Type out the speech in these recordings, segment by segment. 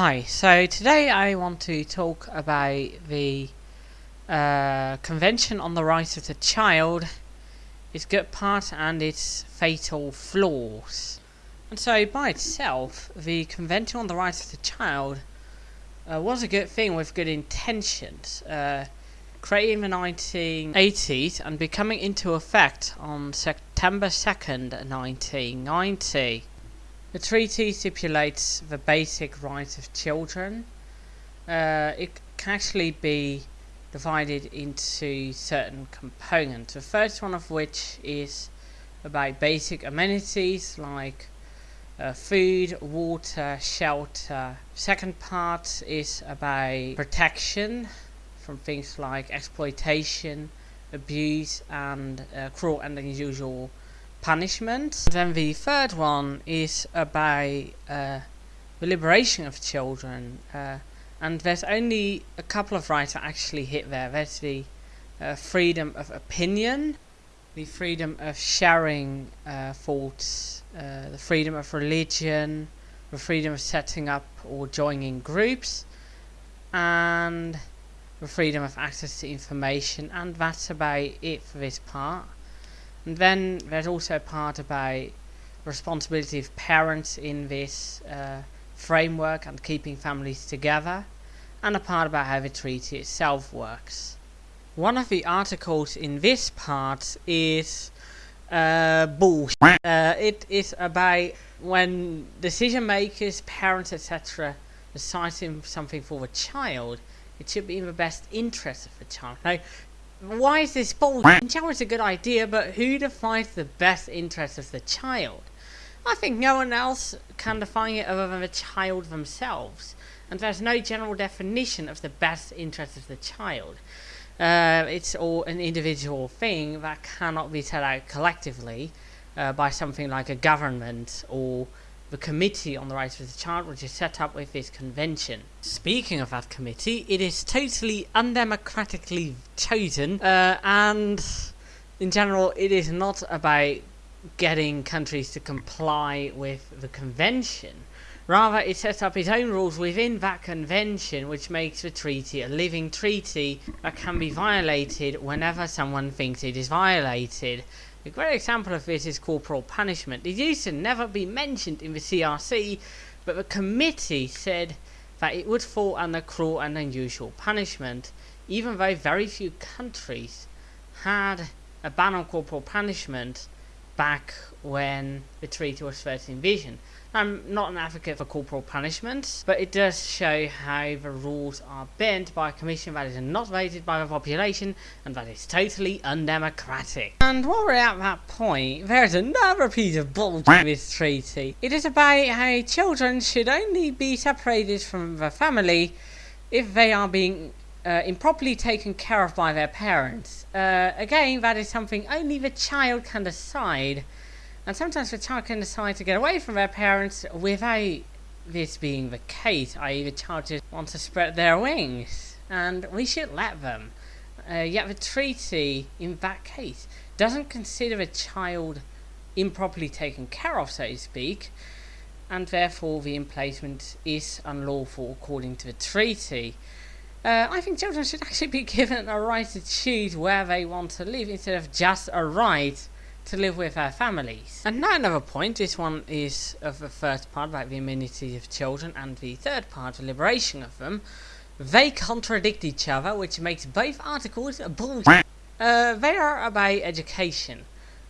Hi, so today I want to talk about the uh, Convention on the Rights of the Child, its good part and its fatal flaws. And so by itself, the Convention on the Rights of the Child uh, was a good thing with good intentions. Uh, created in the 1980s and becoming into effect on September 2nd, 1990. The treaty stipulates the basic rights of children. Uh, it can actually be divided into certain components. The first one of which is about basic amenities like uh, food, water, shelter. Second part is about protection from things like exploitation, abuse, and uh, cruel and unusual punishment. Then the third one is about uh, the liberation of children, uh, and there's only a couple of rights that actually hit there. There's the uh, freedom of opinion, the freedom of sharing uh, thoughts, uh, the freedom of religion, the freedom of setting up or joining groups, and the freedom of access to information, and that's about it for this part. And then there's also a part about responsibility of parents in this uh, framework and keeping families together, and a part about how the treaty itself works. One of the articles in this part is uh, bullshit. Uh, it is about when decision makers, parents, etc., decide something for the child it should be in the best interest of the child. Now, why is this bullshit? Is a good idea, but who defines the best interest of the child? I think no one else can define it other than the child themselves. And there's no general definition of the best interest of the child. Uh, it's all an individual thing that cannot be set out collectively uh, by something like a government or the Committee on the Rights of the Child, which is set up with this convention. Speaking of that committee, it is totally undemocratically chosen, uh, and in general, it is not about getting countries to comply with the convention. Rather, it sets up its own rules within that convention, which makes the treaty a living treaty that can be violated whenever someone thinks it is violated. A great example of this is corporal punishment. It used to never be mentioned in the CRC, but the committee said that it would fall under cruel and unusual punishment, even though very few countries had a ban on corporal punishment back when the treaty was first envisioned. I'm not an advocate for corporal punishment, but it does show how the rules are bent by a commission that is not voted by the population and that is totally undemocratic. And while we're at that point, there's another piece of bullshit in this treaty. It is about how children should only be separated from the family if they are being uh, improperly taken care of by their parents. Uh, again, that is something only the child can decide and sometimes the child can decide to get away from their parents without this being the case, i.e. the child just wants to spread their wings. And we should let them. Uh, yet the treaty, in that case, doesn't consider a child improperly taken care of, so to speak, and therefore the emplacement is unlawful according to the treaty. Uh, I think children should actually be given a right to choose where they want to live instead of just a right to live with our families. And now another point, this one is of the first part about the immunity of children and the third part, the liberation of them. They contradict each other, which makes both articles bullshit. Uh, they are about education.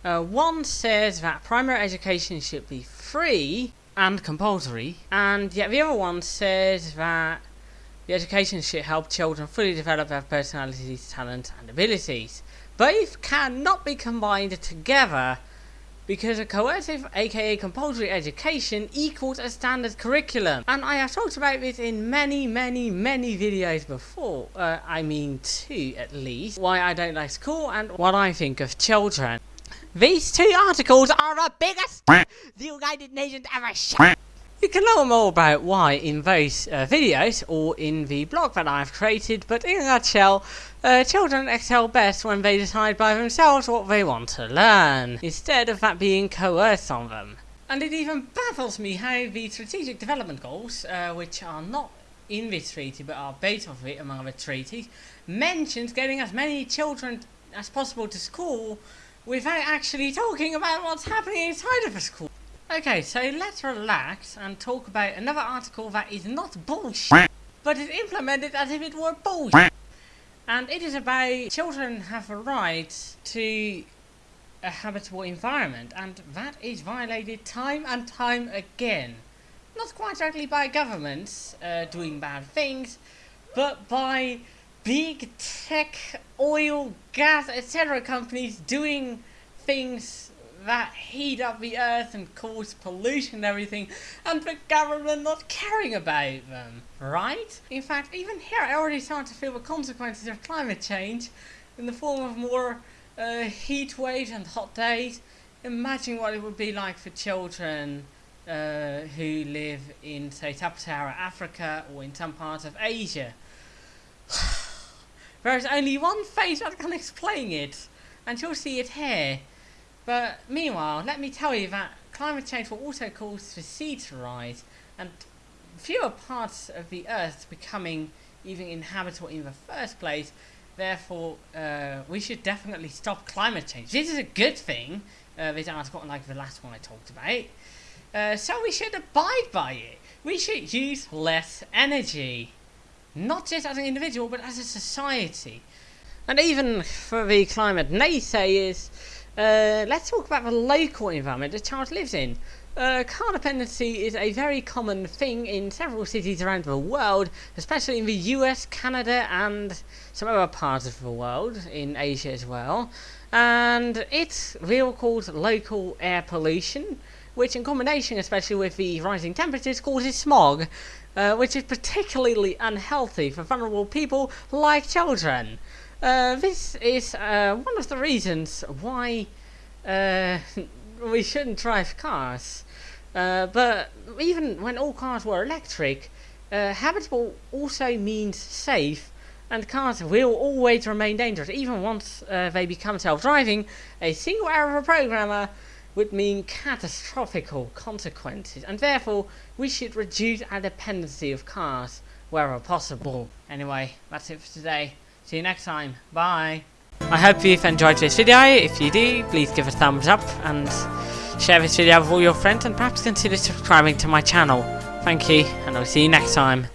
Uh, one says that primary education should be free and compulsory, and yet the other one says that the education should help children fully develop their personalities, talents, and abilities. Both cannot be combined together because a coercive aka compulsory education equals a standard curriculum. And I have talked about this in many many many videos before uh, I mean two at least why I don't like school and what I think of children. These two articles are the biggest the United Nations ever shot you can learn more about why in those uh, videos or in the blog that I've created, but in a nutshell, uh, children excel best when they decide by themselves what they want to learn, instead of that being coerced on them. And it even baffles me how the strategic development goals, uh, which are not in this treaty but are based off of it among other treaties, mentions getting as many children as possible to school without actually talking about what's happening inside of a school. Okay, so let's relax and talk about another article that is not bullshit, but is implemented as if it were bullshit. And it is about children have a right to a habitable environment, and that is violated time and time again. Not quite directly by governments uh, doing bad things, but by big tech, oil, gas, etc. companies doing things that heat up the earth and cause pollution and everything, and the government not caring about them, right? In fact, even here I already start to feel the consequences of climate change in the form of more uh, heat waves and hot days. Imagine what it would be like for children uh, who live in, say, sub-Saharan Africa or in some parts of Asia. There is only one face that can explain it, and you'll see it here. But meanwhile, let me tell you that climate change will also cause the sea to rise, and fewer parts of the Earth becoming even inhabitable in the first place. Therefore, uh, we should definitely stop climate change. This is a good thing, uh, this article, like the last one I talked about. Uh, so we should abide by it. We should use less energy. Not just as an individual, but as a society. And even for the climate naysayers, uh, let's talk about the local environment the child lives in. Uh, car dependency is a very common thing in several cities around the world, especially in the US, Canada, and some other parts of the world, in Asia as well. And it's real called local air pollution, which in combination, especially with the rising temperatures, causes smog, uh, which is particularly unhealthy for vulnerable people like children. Uh, this is uh, one of the reasons why uh, we shouldn't drive cars. Uh, but even when all cars were electric, uh, habitable also means safe, and cars will always remain dangerous. Even once they become self-driving, a single error of a programmer would mean catastrophic consequences, and therefore we should reduce our dependency of cars wherever possible. Anyway, that's it for today. See you next time. Bye. I hope you've enjoyed this video. If you do, please give a thumbs up and share this video with all your friends and perhaps consider subscribing to my channel. Thank you, and I'll see you next time.